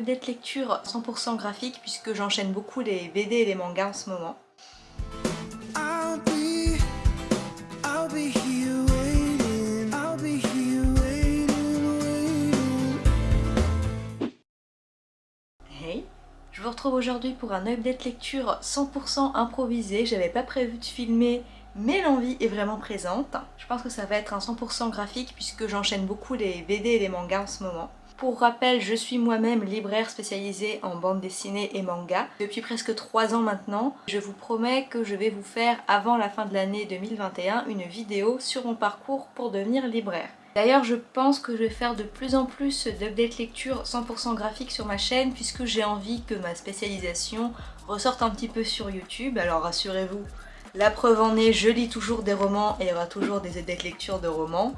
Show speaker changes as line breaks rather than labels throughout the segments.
Update lecture 100% graphique puisque j'enchaîne beaucoup les BD et les mangas en ce moment. Hey Je vous retrouve aujourd'hui pour un update lecture 100% improvisé. J'avais pas prévu de filmer mais l'envie est vraiment présente. Je pense que ça va être un 100% graphique puisque j'enchaîne beaucoup les BD et les mangas en ce moment. Pour rappel, je suis moi-même libraire spécialisée en bande dessinée et manga depuis presque 3 ans maintenant. Je vous promets que je vais vous faire avant la fin de l'année 2021 une vidéo sur mon parcours pour devenir libraire. D'ailleurs je pense que je vais faire de plus en plus d'update lecture 100% graphique sur ma chaîne puisque j'ai envie que ma spécialisation ressorte un petit peu sur YouTube. Alors rassurez-vous, la preuve en est, je lis toujours des romans et il y aura toujours des updates lecture de romans.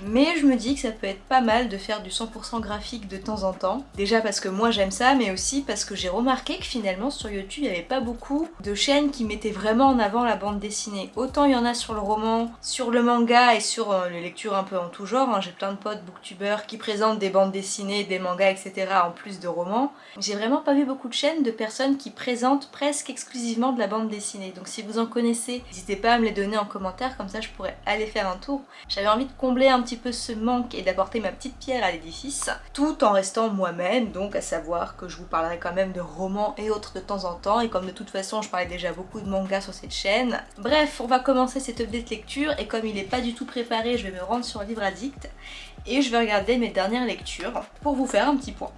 Mais je me dis que ça peut être pas mal de faire du 100% graphique de temps en temps. Déjà parce que moi j'aime ça, mais aussi parce que j'ai remarqué que finalement sur YouTube il n'y avait pas beaucoup de chaînes qui mettaient vraiment en avant la bande dessinée. Autant il y en a sur le roman, sur le manga et sur euh, les lectures un peu en tout genre. Hein. J'ai plein de potes booktubeurs qui présentent des bandes dessinées, des mangas, etc. en plus de romans. J'ai vraiment pas vu beaucoup de chaînes de personnes qui présentent presque exclusivement de la bande dessinée. Donc si vous en connaissez, n'hésitez pas à me les donner en commentaire, comme ça je pourrais aller faire un tour. J'avais envie de combler un petit peu ce manque et d'apporter ma petite pierre à l'édifice, tout en restant moi-même, donc à savoir que je vous parlerai quand même de romans et autres de temps en temps, et comme de toute façon je parlais déjà beaucoup de mangas sur cette chaîne. Bref, on va commencer cette update lecture, et comme il n'est pas du tout préparé, je vais me rendre sur Livre Addict, et je vais regarder mes dernières lectures pour vous faire un petit point.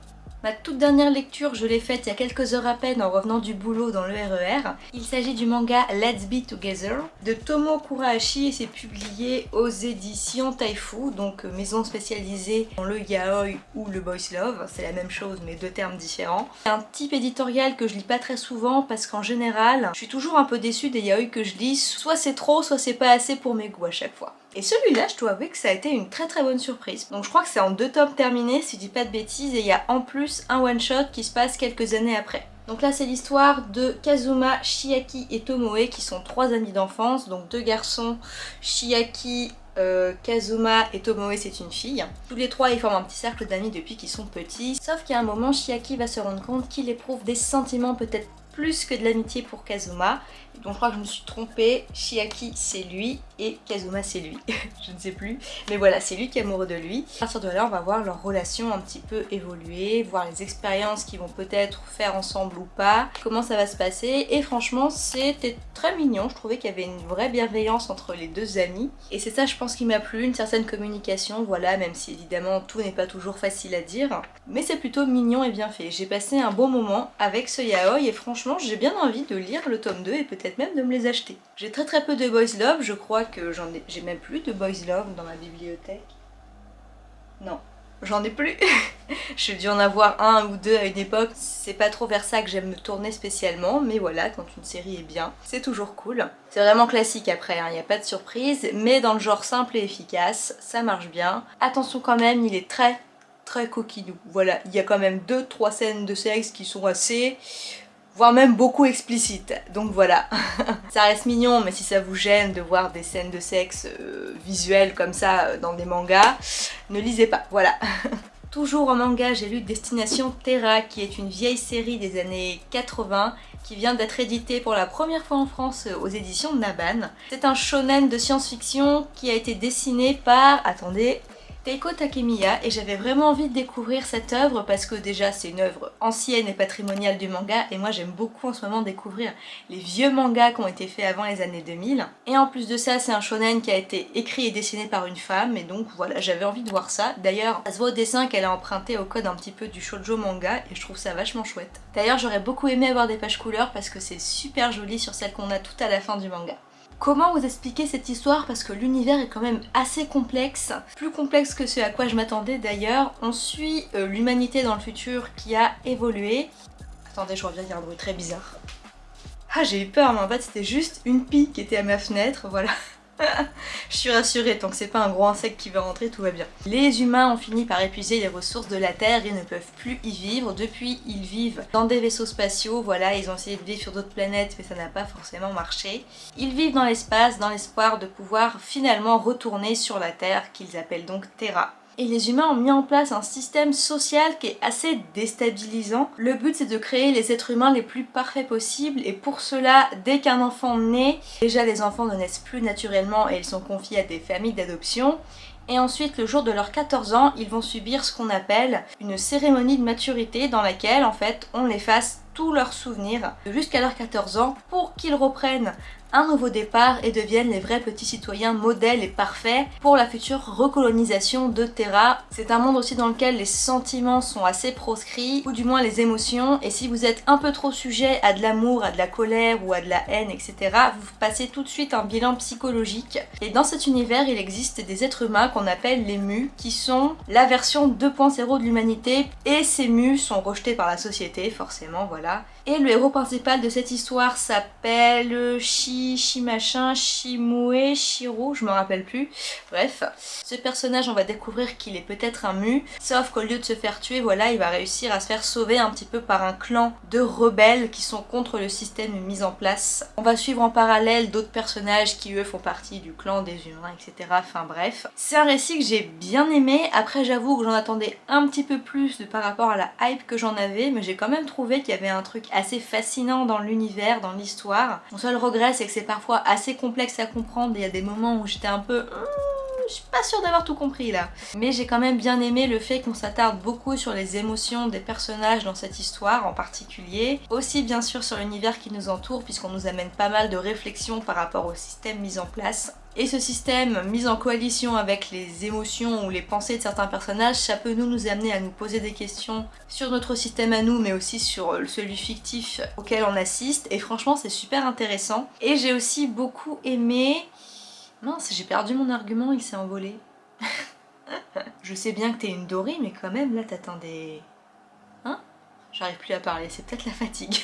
Ma toute dernière lecture, je l'ai faite il y a quelques heures à peine en revenant du boulot dans le RER. E il s'agit du manga Let's Be Together de Tomo Kurahashi et c'est publié aux éditions Taifu, donc euh, maison spécialisée dans le yaoi ou le boys love, c'est la même chose mais deux termes différents. C'est un type éditorial que je lis pas très souvent parce qu'en général, je suis toujours un peu déçue des yaoi que je lis, soit c'est trop, soit c'est pas assez pour mes goûts à chaque fois. Et celui-là, je dois avouer que ça a été une très très bonne surprise. Donc je crois que c'est en deux tomes terminés, si je dis pas de bêtises, et il y a en plus un one-shot qui se passe quelques années après. Donc là c'est l'histoire de Kazuma, Shiaki et Tomoe qui sont trois amis d'enfance, donc deux garçons, Shiaki, euh, Kazuma et Tomoe c'est une fille. Tous les trois ils forment un petit cercle d'amis depuis qu'ils sont petits, sauf qu'à un moment Shiaki va se rendre compte qu'il éprouve des sentiments peut-être plus que de l'amitié pour Kazuma. Donc je crois que je me suis trompée, Shiaki c'est lui et Kazuma c'est lui, je ne sais plus. Mais voilà, c'est lui qui est amoureux de lui. À partir de là, on va voir leur relation un petit peu évoluer, voir les expériences qu'ils vont peut-être faire ensemble ou pas, comment ça va se passer. Et franchement, c'était très mignon. Je trouvais qu'il y avait une vraie bienveillance entre les deux amis. Et c'est ça, je pense, qui m'a plu, une certaine communication, voilà, même si évidemment tout n'est pas toujours facile à dire. Mais c'est plutôt mignon et bien fait. J'ai passé un bon moment avec ce yaoi et franchement, j'ai bien envie de lire le tome 2 et peut-être même de me les acheter. J'ai très très peu de boys love, je crois que j'en ai... J'ai même plus de boys love dans ma bibliothèque. Non, j'en ai plus. J'ai dû en avoir un ou deux à une époque. C'est pas trop vers ça que j'aime me tourner spécialement, mais voilà, quand une série est bien, c'est toujours cool. C'est vraiment classique après, il hein, n'y a pas de surprise, mais dans le genre simple et efficace, ça marche bien. Attention quand même, il est très très coquinou. Voilà, il y a quand même deux trois scènes de sexe qui sont assez voire même beaucoup explicite. Donc voilà, ça reste mignon, mais si ça vous gêne de voir des scènes de sexe euh, visuelles comme ça euh, dans des mangas, ne lisez pas, voilà. Toujours en manga, j'ai lu Destination Terra, qui est une vieille série des années 80, qui vient d'être éditée pour la première fois en France euh, aux éditions Naban. C'est un shonen de science-fiction qui a été dessiné par, attendez, Teiko Takemiya et j'avais vraiment envie de découvrir cette œuvre parce que déjà c'est une œuvre ancienne et patrimoniale du manga et moi j'aime beaucoup en ce moment découvrir les vieux mangas qui ont été faits avant les années 2000 et en plus de ça c'est un shonen qui a été écrit et dessiné par une femme et donc voilà j'avais envie de voir ça. D'ailleurs ça se voit au dessin qu'elle a emprunté au code un petit peu du shoujo manga et je trouve ça vachement chouette. D'ailleurs j'aurais beaucoup aimé avoir des pages couleurs parce que c'est super joli sur celle qu'on a tout à la fin du manga Comment vous expliquer cette histoire? Parce que l'univers est quand même assez complexe, plus complexe que ce à quoi je m'attendais d'ailleurs. On suit euh, l'humanité dans le futur qui a évolué. Attendez, je reviens, il y a un bruit très bizarre. Ah j'ai eu peur mais en fait c'était juste une pie qui était à ma fenêtre, voilà. je suis rassurée, tant que c'est pas un gros insecte qui va rentrer, tout va bien. Les humains ont fini par épuiser les ressources de la Terre et ne peuvent plus y vivre. Depuis, ils vivent dans des vaisseaux spatiaux, voilà, ils ont essayé de vivre sur d'autres planètes, mais ça n'a pas forcément marché. Ils vivent dans l'espace, dans l'espoir de pouvoir finalement retourner sur la Terre, qu'ils appellent donc Terra. Et les humains ont mis en place un système social qui est assez déstabilisant. Le but c'est de créer les êtres humains les plus parfaits possibles et pour cela, dès qu'un enfant naît, déjà les enfants ne naissent plus naturellement et ils sont confiés à des familles d'adoption et ensuite, le jour de leurs 14 ans, ils vont subir ce qu'on appelle une cérémonie de maturité dans laquelle, en fait, on efface tous leurs souvenirs jusqu'à leurs 14 ans pour qu'ils reprennent un nouveau départ et deviennent les vrais petits citoyens modèles et parfaits pour la future recolonisation de Terra. C'est un monde aussi dans lequel les sentiments sont assez proscrits, ou du moins les émotions, et si vous êtes un peu trop sujet à de l'amour, à de la colère ou à de la haine, etc., vous passez tout de suite un bilan psychologique. Et dans cet univers, il existe des êtres humains qu'on appelle les mus, qui sont la version 2.0 de l'humanité, et ces mus sont rejetés par la société, forcément, voilà. Et le héros principal de cette histoire s'appelle Shi, Shi machin, Shimue, je me rappelle plus. Bref, ce personnage on va découvrir qu'il est peut-être un mu, sauf qu'au lieu de se faire tuer, voilà, il va réussir à se faire sauver un petit peu par un clan de rebelles qui sont contre le système mis en place. On va suivre en parallèle d'autres personnages qui eux font partie du clan des humains, etc. Enfin bref. C'est un récit que j'ai bien aimé, après j'avoue que j'en attendais un petit peu plus de par rapport à la hype que j'en avais, mais j'ai quand même trouvé qu'il y avait un truc assez fascinant dans l'univers, dans l'histoire. Mon seul regret c'est que c'est parfois assez complexe à comprendre, il y a des moments où j'étais un peu... Hmm, je suis pas sûre d'avoir tout compris là. Mais j'ai quand même bien aimé le fait qu'on s'attarde beaucoup sur les émotions des personnages dans cette histoire en particulier. Aussi bien sûr sur l'univers qui nous entoure puisqu'on nous amène pas mal de réflexions par rapport au système mis en place. Et ce système mis en coalition avec les émotions ou les pensées de certains personnages, ça peut nous, nous amener à nous poser des questions sur notre système à nous, mais aussi sur celui fictif auquel on assiste. Et franchement, c'est super intéressant. Et j'ai aussi beaucoup aimé... Mince, j'ai perdu mon argument, il s'est envolé. Je sais bien que t'es une Dory, mais quand même, là, t'attendais... Hein? J'arrive plus à parler, c'est peut-être la fatigue.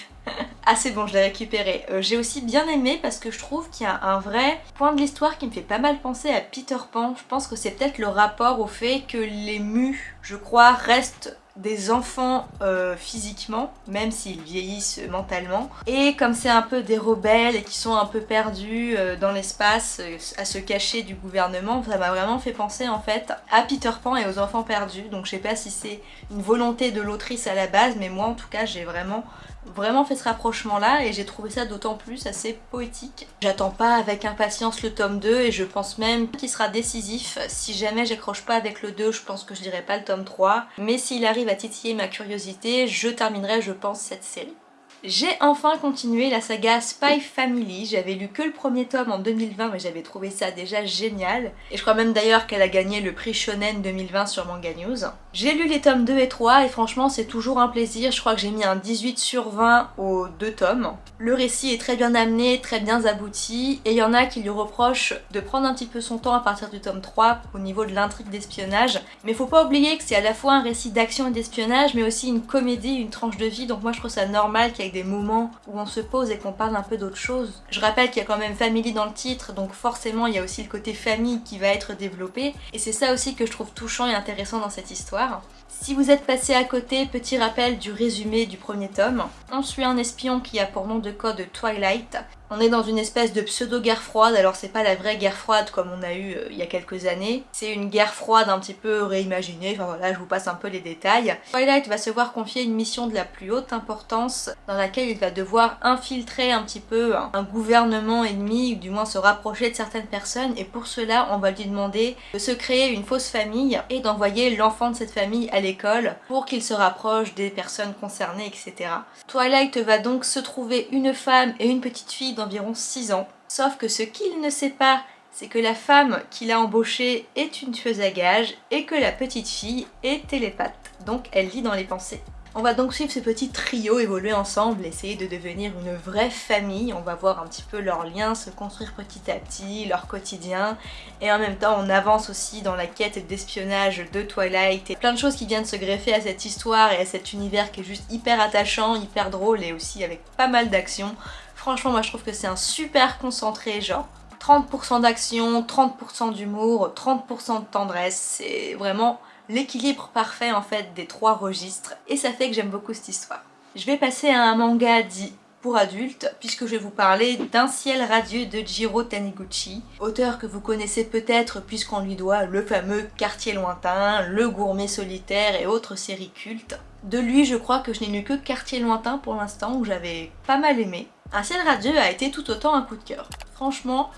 C'est bon, je l'ai récupéré. Euh, J'ai aussi bien aimé parce que je trouve qu'il y a un vrai point de l'histoire qui me fait pas mal penser à Peter Pan. Je pense que c'est peut-être le rapport au fait que les mus, je crois, restent des enfants euh, physiquement, même s'ils vieillissent mentalement. Et comme c'est un peu des rebelles et qui sont un peu perdus euh, dans l'espace, euh, à se cacher du gouvernement, ça m'a vraiment fait penser en fait à Peter Pan et aux enfants perdus. Donc je sais pas si c'est une volonté de l'autrice à la base, mais moi en tout cas j'ai vraiment vraiment fait ce rapprochement là et j'ai trouvé ça d'autant plus assez poétique. J'attends pas avec impatience le tome 2 et je pense même qu'il sera décisif. Si jamais j'accroche pas avec le 2, je pense que je dirais pas le tome 3. Mais s'il arrive à titiller ma curiosité, je terminerai je pense cette série. J'ai enfin continué la saga Spy Family, j'avais lu que le premier tome en 2020 mais j'avais trouvé ça déjà génial. Et je crois même d'ailleurs qu'elle a gagné le prix Shonen 2020 sur Manga News. J'ai lu les tomes 2 et 3 et franchement c'est toujours un plaisir, je crois que j'ai mis un 18 sur 20 aux deux tomes. Le récit est très bien amené, très bien abouti et il y en a qui lui reprochent de prendre un petit peu son temps à partir du tome 3 au niveau de l'intrigue d'espionnage. Mais faut pas oublier que c'est à la fois un récit d'action et d'espionnage mais aussi une comédie, une tranche de vie. Donc moi je trouve ça normal qu'il des moments où on se pose et qu'on parle un peu d'autre chose. Je rappelle qu'il y a quand même family dans le titre, donc forcément il y a aussi le côté famille qui va être développé, et c'est ça aussi que je trouve touchant et intéressant dans cette histoire. Si vous êtes passé à côté, petit rappel du résumé du premier tome. On suit un espion qui a pour nom de code Twilight, on est dans une espèce de pseudo-guerre froide, alors c'est pas la vraie guerre froide comme on a eu euh, il y a quelques années, c'est une guerre froide un petit peu réimaginée, enfin voilà, je vous passe un peu les détails. Twilight va se voir confier une mission de la plus haute importance dans laquelle il va devoir infiltrer un petit peu un, un gouvernement ennemi, ou du moins se rapprocher de certaines personnes, et pour cela on va lui demander de se créer une fausse famille et d'envoyer l'enfant de cette famille à l'école pour qu'il se rapproche des personnes concernées, etc. Twilight va donc se trouver une femme et une petite fille d'environ 6 ans. Sauf que ce qu'il ne sait pas, c'est que la femme qu'il a embauchée est une tueuse à gages et que la petite fille est télépathe. Donc elle lit dans les pensées. On va donc suivre ce petit trio évoluer ensemble, essayer de devenir une vraie famille. On va voir un petit peu leurs liens se construire petit à petit, leur quotidien. Et en même temps, on avance aussi dans la quête d'espionnage de Twilight. Et plein de choses qui viennent se greffer à cette histoire et à cet univers qui est juste hyper attachant, hyper drôle et aussi avec pas mal d'action. Franchement, moi je trouve que c'est un super concentré, genre 30% d'action, 30% d'humour, 30% de tendresse. C'est vraiment l'équilibre parfait en fait des trois registres et ça fait que j'aime beaucoup cette histoire. Je vais passer à un manga dit pour adultes, puisque je vais vous parler d'un ciel radieux de Jiro Taniguchi, auteur que vous connaissez peut-être puisqu'on lui doit le fameux Quartier lointain, Le gourmet solitaire et autres séries cultes. De lui, je crois que je n'ai lu que Quartier lointain pour l'instant, où j'avais pas mal aimé. Un ciel radieux a été tout autant un coup de cœur. Franchement,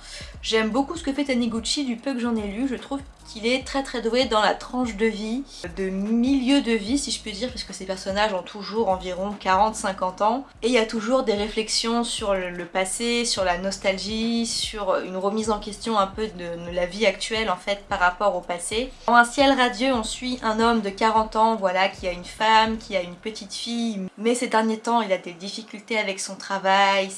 j'aime beaucoup ce que fait Taniguchi du peu que j'en ai lu, je trouve qu'il est très très doué dans la tranche de vie, de milieu de vie si je peux dire, puisque ces personnages ont toujours environ 40-50 ans, et il y a toujours des réflexions sur le passé, sur la nostalgie, sur une remise en question un peu de la vie actuelle en fait par rapport au passé. Dans Un ciel radieux, on suit un homme de 40 ans, voilà, qui a une femme, qui a une petite fille, mais ces derniers temps il a des difficultés avec son travail,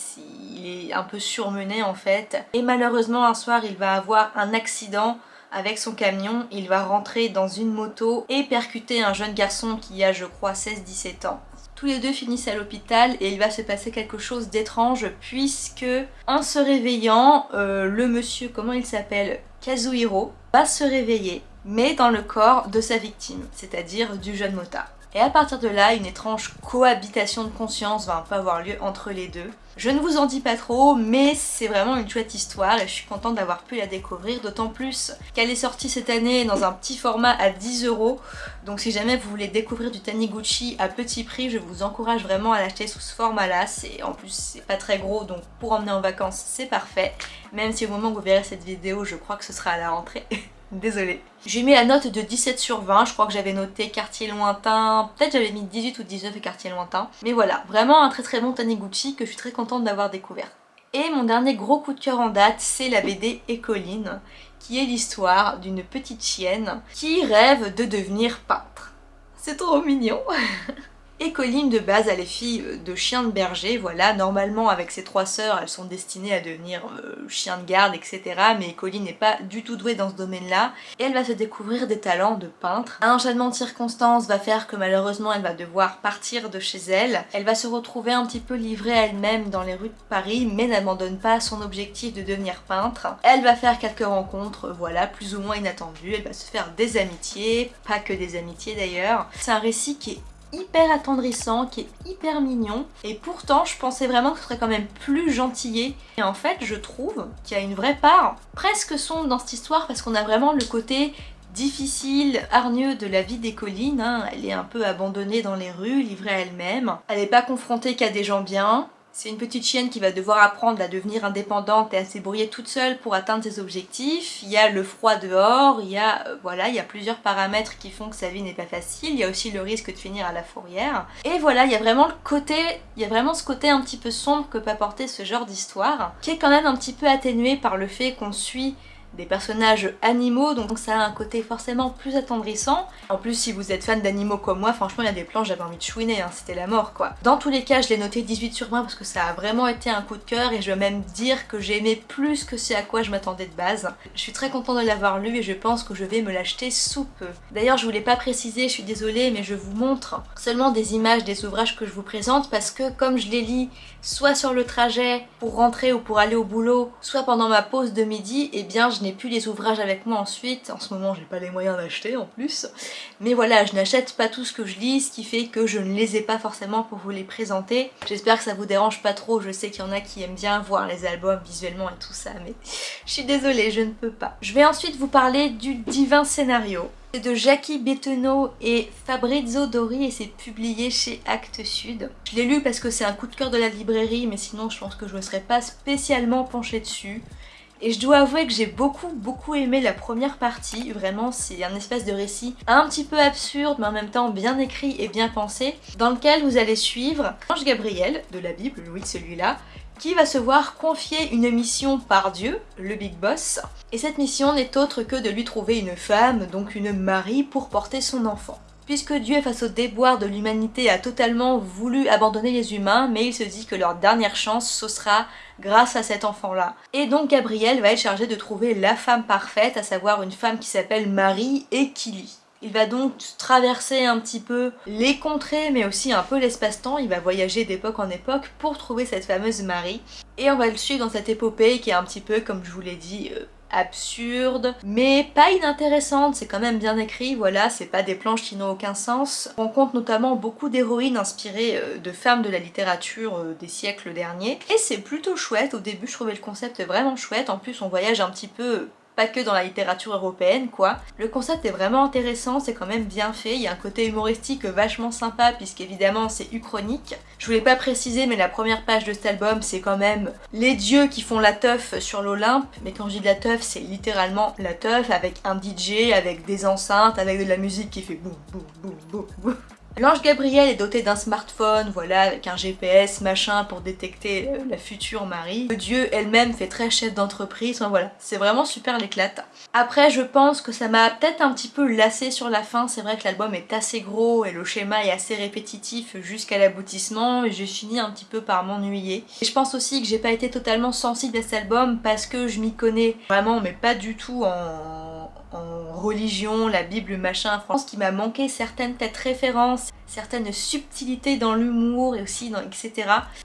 il est un peu surmené en fait, et malheureusement un soir il va avoir un accident avec son camion, il va rentrer dans une moto et percuter un jeune garçon qui a je crois 16-17 ans. Tous les deux finissent à l'hôpital et il va se passer quelque chose d'étrange puisque en se réveillant, euh, le monsieur, comment il s'appelle Kazuhiro, va se réveiller mais dans le corps de sa victime, c'est-à-dire du jeune motard. Et à partir de là, une étrange cohabitation de conscience va un peu avoir lieu entre les deux. Je ne vous en dis pas trop, mais c'est vraiment une chouette histoire et je suis contente d'avoir pu la découvrir, d'autant plus qu'elle est sortie cette année dans un petit format à 10 euros. Donc si jamais vous voulez découvrir du Taniguchi à petit prix, je vous encourage vraiment à l'acheter sous ce format-là. En plus, c'est pas très gros, donc pour emmener en vacances, c'est parfait. Même si au moment où vous verrez cette vidéo, je crois que ce sera à la rentrée. Désolée. J'ai mis la note de 17 sur 20, je crois que j'avais noté quartier lointain, peut-être j'avais mis 18 ou 19 et quartier lointain. Mais voilà, vraiment un très très bon Taniguchi que je suis très contente d'avoir découvert. Et mon dernier gros coup de cœur en date, c'est la BD Écoline, qui est l'histoire d'une petite chienne qui rêve de devenir peintre. C'est trop mignon Et Colline de base elle est fille euh, de chien de berger, voilà, normalement avec ses trois sœurs elles sont destinées à devenir euh, chien de garde etc. Mais Colline n'est pas du tout douée dans ce domaine là et elle va se découvrir des talents de peintre. Un enchaînement de circonstances va faire que malheureusement elle va devoir partir de chez elle. Elle va se retrouver un petit peu livrée à elle-même dans les rues de Paris mais n'abandonne pas son objectif de devenir peintre. Elle va faire quelques rencontres, voilà, plus ou moins inattendues, elle va se faire des amitiés, pas que des amitiés d'ailleurs. C'est un récit qui est hyper attendrissant, qui est hyper mignon. Et pourtant, je pensais vraiment que ce serait quand même plus gentillé. Et en fait, je trouve qu'il y a une vraie part presque sombre dans cette histoire parce qu'on a vraiment le côté difficile, hargneux de la vie des collines. Hein. Elle est un peu abandonnée dans les rues, livrée à elle-même. Elle n'est pas confrontée qu'à des gens bien. C'est une petite chienne qui va devoir apprendre à devenir indépendante et à se toute seule pour atteindre ses objectifs. Il y a le froid dehors, il y a, euh, voilà, il y a plusieurs paramètres qui font que sa vie n'est pas facile. Il y a aussi le risque de finir à la fourrière. Et voilà, il y a vraiment le côté, il y a vraiment ce côté un petit peu sombre que peut apporter ce genre d'histoire, qui est quand même un petit peu atténué par le fait qu'on suit des personnages animaux, donc ça a un côté forcément plus attendrissant. En plus, si vous êtes fan d'animaux comme moi, franchement, il y a des plans, j'avais envie de chouiner, hein, c'était la mort, quoi. Dans tous les cas, je l'ai noté 18 sur 20 parce que ça a vraiment été un coup de cœur et je veux même dire que j'ai aimé plus que ce à quoi je m'attendais de base. Je suis très contente de l'avoir lu et je pense que je vais me l'acheter sous peu. D'ailleurs, je voulais pas préciser, je suis désolée, mais je vous montre seulement des images des ouvrages que je vous présente parce que comme je les lis soit sur le trajet pour rentrer ou pour aller au boulot, soit pendant ma pause de midi, et eh bien je n'ai plus les ouvrages avec moi ensuite. En ce moment j'ai pas les moyens d'acheter en plus. Mais voilà, je n'achète pas tout ce que je lis, ce qui fait que je ne les ai pas forcément pour vous les présenter. J'espère que ça vous dérange pas trop, je sais qu'il y en a qui aiment bien voir les albums visuellement et tout ça, mais je suis désolée, je ne peux pas. Je vais ensuite vous parler du divin scénario. C'est de Jackie Bettenot et Fabrizio Dori et c'est publié chez Actes Sud. Je l'ai lu parce que c'est un coup de cœur de la librairie mais sinon je pense que je ne serais pas spécialement penchée dessus. Et je dois avouer que j'ai beaucoup beaucoup aimé la première partie, vraiment c'est un espèce de récit un petit peu absurde mais en même temps bien écrit et bien pensé, dans lequel vous allez suivre Ange Gabriel de la Bible, oui celui-là, qui va se voir confier une mission par Dieu, le Big Boss, et cette mission n'est autre que de lui trouver une femme, donc une Marie, pour porter son enfant. Puisque Dieu, face au déboire de l'humanité, a totalement voulu abandonner les humains, mais il se dit que leur dernière chance, ce sera grâce à cet enfant-là. Et donc Gabriel va être chargé de trouver la femme parfaite, à savoir une femme qui s'appelle Marie et Kili. Il va donc traverser un petit peu les contrées mais aussi un peu l'espace-temps, il va voyager d'époque en époque pour trouver cette fameuse Marie. Et on va le suivre dans cette épopée qui est un petit peu, comme je vous l'ai dit, euh, absurde, mais pas inintéressante, c'est quand même bien écrit, voilà, c'est pas des planches qui n'ont aucun sens. On compte notamment beaucoup d'héroïnes inspirées euh, de femmes de la littérature euh, des siècles derniers, et c'est plutôt chouette, au début je trouvais le concept vraiment chouette, en plus on voyage un petit peu pas que dans la littérature européenne quoi. Le concept est vraiment intéressant, c'est quand même bien fait, il y a un côté humoristique vachement sympa puisqu'évidemment c'est uchronique. Je voulais pas préciser mais la première page de cet album c'est quand même les dieux qui font la teuf sur l'Olympe, mais quand je dis de la teuf c'est littéralement la teuf avec un DJ, avec des enceintes, avec de la musique qui fait boum boum boum boum boum. L'ange Gabriel est doté d'un smartphone, voilà, avec un GPS, machin, pour détecter euh, la future Marie. Dieu elle-même fait très chef d'entreprise, enfin voilà, c'est vraiment super l'éclate. Après, je pense que ça m'a peut-être un petit peu lassé sur la fin, c'est vrai que l'album est assez gros et le schéma est assez répétitif jusqu'à l'aboutissement et j'ai fini un petit peu par m'ennuyer. Et je pense aussi que j'ai pas été totalement sensible à cet album parce que je m'y connais vraiment, mais pas du tout en en religion, la Bible, machin. Pense qu'il m'a manqué certaines peut-être références, certaines subtilités dans l'humour et aussi dans etc.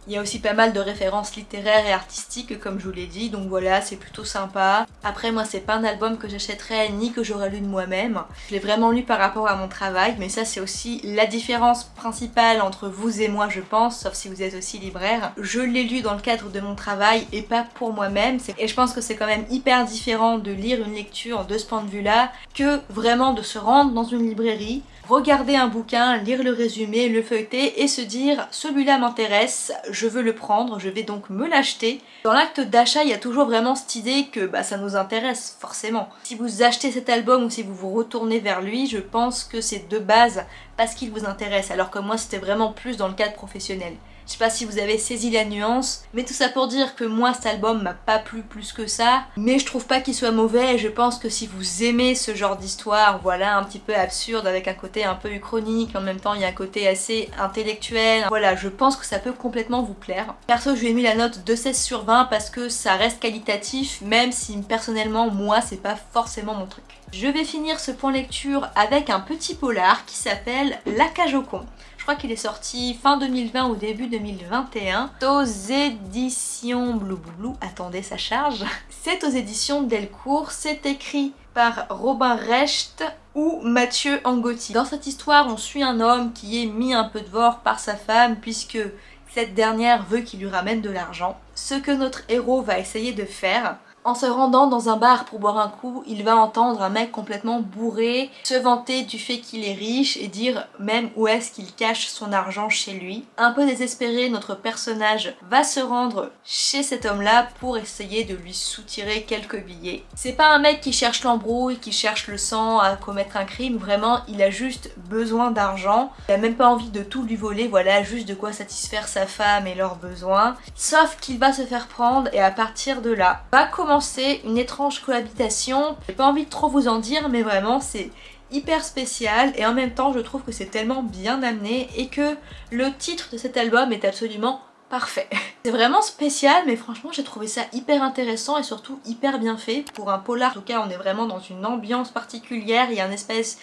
Il y a aussi pas mal de références littéraires et artistiques comme je vous l'ai dit, donc voilà, c'est plutôt sympa. Après moi c'est pas un album que j'achèterais ni que j'aurais lu de moi-même. Je l'ai vraiment lu par rapport à mon travail, mais ça c'est aussi la différence principale entre vous et moi je pense, sauf si vous êtes aussi libraire. Je l'ai lu dans le cadre de mon travail et pas pour moi-même, et je pense que c'est quand même hyper différent de lire une lecture de ce point de vue là que vraiment de se rendre dans une librairie, regarder un bouquin, lire le résumé, le feuilleter et se dire celui-là m'intéresse, je veux le prendre, je vais donc me l'acheter. Dans l'acte d'achat, il y a toujours vraiment cette idée que bah, ça nous intéresse, forcément. Si vous achetez cet album ou si vous vous retournez vers lui, je pense que c'est de base parce qu'il vous intéresse, alors que moi c'était vraiment plus dans le cadre professionnel. Je sais pas si vous avez saisi la nuance, mais tout ça pour dire que moi cet album m'a pas plu plus que ça, mais je trouve pas qu'il soit mauvais je pense que si vous aimez ce genre d'histoire, voilà, un petit peu absurde avec un côté un peu uchronique, en même temps il y a un côté assez intellectuel, voilà, je pense que ça peut complètement vous plaire. Perso je lui ai mis la note de 16 sur 20 parce que ça reste qualitatif, même si personnellement moi c'est pas forcément mon truc. Je vais finir ce point lecture avec un petit polar qui s'appelle La cage au con. Je crois qu'il est sorti fin 2020 ou début 2021. aux éditions Blue Blue. Attendez, ça charge. C'est aux éditions Delcourt. C'est écrit par Robin Recht ou Mathieu Angotti. Dans cette histoire, on suit un homme qui est mis un peu de vore par sa femme puisque cette dernière veut qu'il lui ramène de l'argent. Ce que notre héros va essayer de faire, en se rendant dans un bar pour boire un coup, il va entendre un mec complètement bourré se vanter du fait qu'il est riche et dire même où est-ce qu'il cache son argent chez lui. Un peu désespéré, notre personnage va se rendre chez cet homme-là pour essayer de lui soutirer quelques billets. C'est pas un mec qui cherche l'embrouille, qui cherche le sang à commettre un crime, vraiment il a juste besoin d'argent. Il a même pas envie de tout lui voler, voilà, juste de quoi satisfaire sa femme et leurs besoins. Sauf qu'il va se faire prendre et à partir de là, va commencer une étrange cohabitation. J'ai pas envie de trop vous en dire mais vraiment c'est hyper spécial et en même temps je trouve que c'est tellement bien amené et que le titre de cet album est absolument parfait. C'est vraiment spécial mais franchement j'ai trouvé ça hyper intéressant et surtout hyper bien fait. Pour un polar en tout cas on est vraiment dans une ambiance particulière, il y a une espèce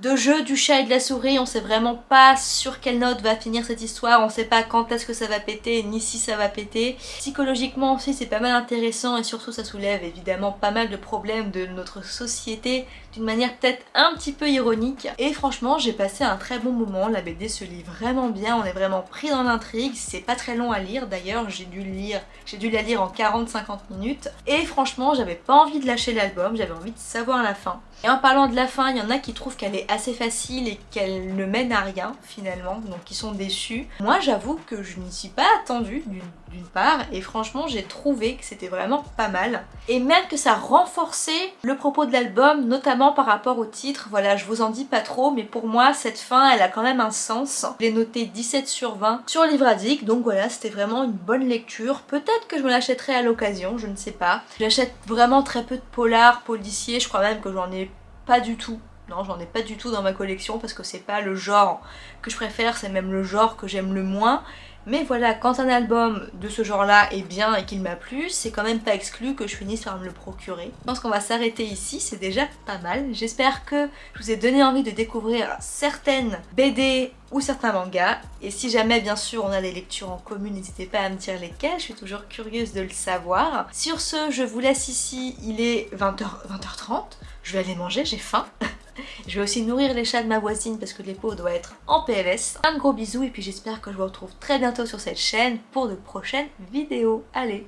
de jeu du chat et de la souris, on sait vraiment pas sur quelle note va finir cette histoire, on sait pas quand est-ce que ça va péter, ni si ça va péter. Psychologiquement aussi c'est pas mal intéressant et surtout ça soulève évidemment pas mal de problèmes de notre société d'une manière peut-être un petit peu ironique. Et franchement j'ai passé un très bon moment, la BD se lit vraiment bien, on est vraiment pris dans l'intrigue, c'est pas très long à lire d'ailleurs, j'ai dû lire, j'ai dû la lire en 40-50 minutes. Et franchement j'avais pas envie de lâcher l'album, j'avais envie de savoir la fin. Et en parlant de la fin, il y en a qui trouvent qu'elle est assez facile et qu'elle ne mène à rien finalement, donc qui sont déçus. Moi j'avoue que je n'y suis pas attendue d'une part et franchement j'ai trouvé que c'était vraiment pas mal. Et même que ça renforçait le propos de l'album, notamment par rapport au titre, voilà je vous en dis pas trop mais pour moi cette fin elle a quand même un sens. Je l'ai noté 17 sur 20 sur Livradic donc voilà c'était vraiment une bonne lecture. Peut-être que je me l'achèterai à l'occasion, je ne sais pas. J'achète vraiment très peu de polars, policiers, je crois même que j'en ai pas du tout Non, j'en ai pas du tout dans ma collection parce que c'est pas le genre que je préfère, c'est même le genre que j'aime le moins. Mais voilà, quand un album de ce genre-là est bien et qu'il m'a plu, c'est quand même pas exclu que je finisse par me le procurer. Je pense qu'on va s'arrêter ici, c'est déjà pas mal. J'espère que je vous ai donné envie de découvrir certaines BD ou certains mangas. Et si jamais, bien sûr, on a des lectures en commun, n'hésitez pas à me dire lesquelles, je suis toujours curieuse de le savoir. Sur ce, je vous laisse ici, il est 20h, 20h30. Je vais aller manger, j'ai faim. Je vais aussi nourrir les chats de ma voisine parce que l'épaule doit être en PLS. Un gros bisou et puis j'espère que je vous retrouve très bientôt sur cette chaîne pour de prochaines vidéos. Allez,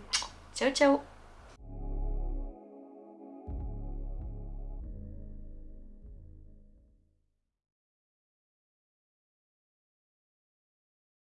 ciao ciao